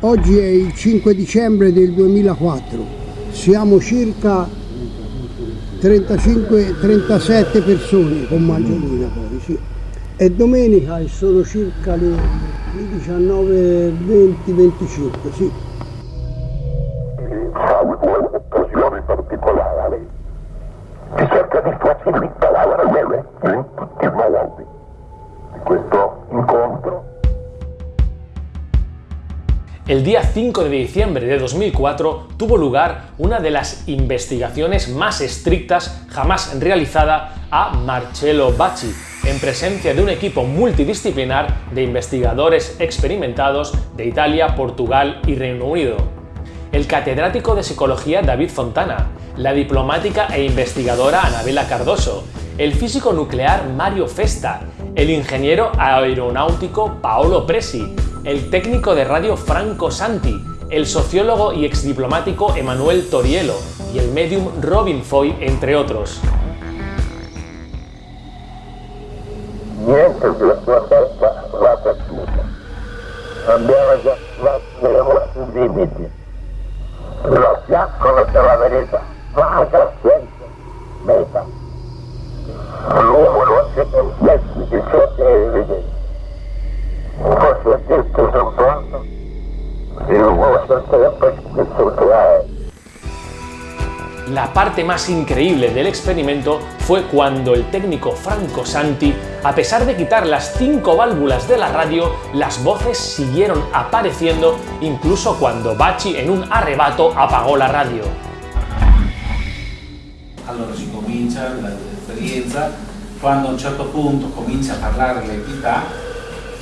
Oggi è il 5 dicembre del 2004, siamo circa 35-37 persone con Maggiolina poi, sì. E domenica sono circa le 19, 20, 25, sì. occasioni particolari si cerca di facilitare El día 5 de diciembre de 2004 tuvo lugar una de las investigaciones más estrictas jamás realizada a Marcello Bacci, en presencia de un equipo multidisciplinar de investigadores experimentados de Italia, Portugal y Reino Unido. El catedrático de psicología David Fontana, la diplomática e investigadora Anabela Cardoso, el físico nuclear Mario Festa, el ingeniero aeronáutico Paolo Presi, el técnico de radio Franco Santi, el sociólogo y exdiplomático Emanuel Torielo y el medium Robin Foy, entre otros. La parte más increíble del experimento fue cuando el técnico Franco Santi, a pesar de quitar las cinco válvulas de la radio, las voces siguieron apareciendo incluso cuando Bacci en un arrebato apagò la radio. Quando a un certo punto comincia a parlare l'entità,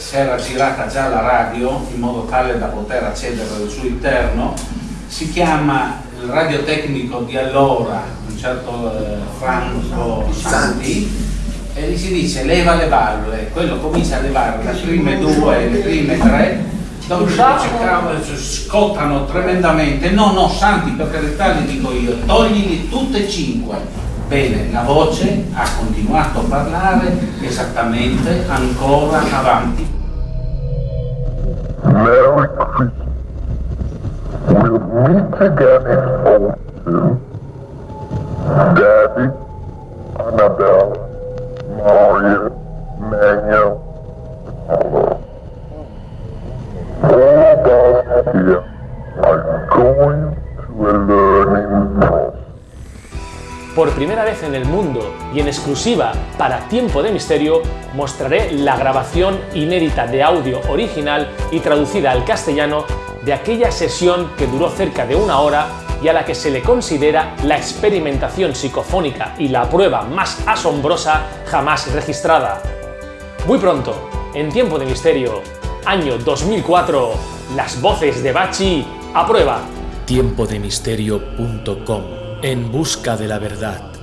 si era girata già la radio in modo tale da poter accedere al suo interno, si chiama il radiotecnico di allora, un certo eh, Franco Santi, e gli si dice leva le valvole, quello comincia a levare le prime due, le prime tre, dopo scottano tremendamente, no no Santi per carità gli dico io, toglili tutte e cinque. Bene, la voce ha continuato a parlare esattamente ancora avanti. Meet again in Hope Daddy, Annabelle, Mario, Manuel, hello. All of us here are going to a learning. Por primera vez en el mundo y en exclusiva para Tiempo de Misterio, mostraré la grabación inédita de audio original y traducida al castellano de aquella sesión que duró cerca de una hora y a la que se le considera la experimentación psicofónica y la prueba más asombrosa jamás registrada. Muy pronto, en Tiempo de Misterio, año 2004, las voces de Bachi a prueba. tiempodemisterio.com En busca de la verdad.